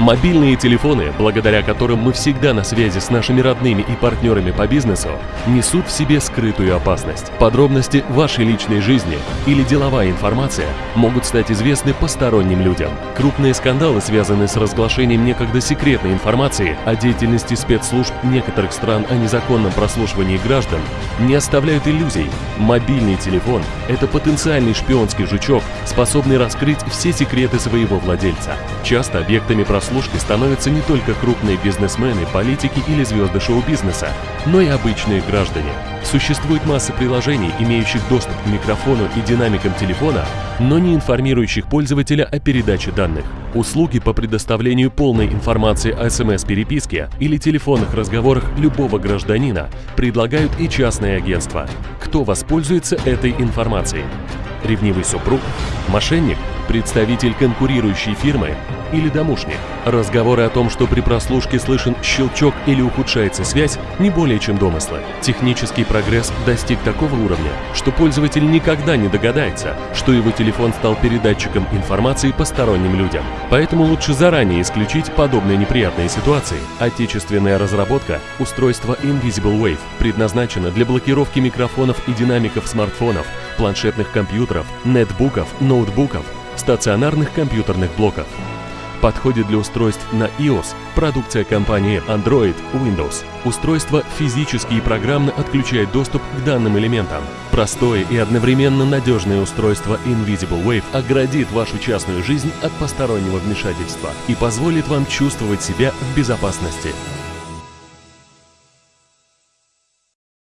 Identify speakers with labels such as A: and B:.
A: Мобильные телефоны, благодаря которым мы всегда на связи с нашими родными и партнерами по бизнесу, несут в себе скрытую опасность. Подробности вашей личной жизни или деловая информация могут стать известны посторонним людям. Крупные скандалы, связанные с разглашением некогда секретной информации о деятельности спецслужб некоторых стран о незаконном прослушивании граждан, не оставляют иллюзий. Мобильный телефон – это потенциальный шпионский жучок, способный раскрыть все секреты своего владельца. Часто объектами прослушки становятся не только крупные бизнесмены, политики или звезды шоу-бизнеса, но и обычные граждане. Существует масса приложений, имеющих доступ к микрофону и динамикам телефона, но не информирующих пользователя о передаче данных. Услуги по предоставлению полной информации о СМС-переписке или телефонных разговорах любого гражданина предлагают и частные агентства. Кто воспользуется этой информацией? Ревнивый супруг? Мошенник? Представитель конкурирующей фирмы? Или домушник? Разговоры о том, что при прослушке слышен щелчок или ухудшается связь, не более чем домыслы. Технический прогресс достиг такого уровня, что пользователь никогда не догадается, что его телефон стал передатчиком информации посторонним людям. Поэтому лучше заранее исключить подобные неприятные ситуации. Отечественная разработка устройства Invisible Wave предназначена для блокировки микрофонов и динамиков смартфонов, планшетных компьютеров, нетбуков, ноутбуков, стационарных компьютерных блоков. Подходит для устройств на iOS, продукция компании Android, Windows. Устройство физически и программно отключает доступ к данным элементам. Простое и одновременно надежное устройство Invisible Wave оградит вашу частную жизнь от постороннего вмешательства и позволит вам чувствовать себя в безопасности.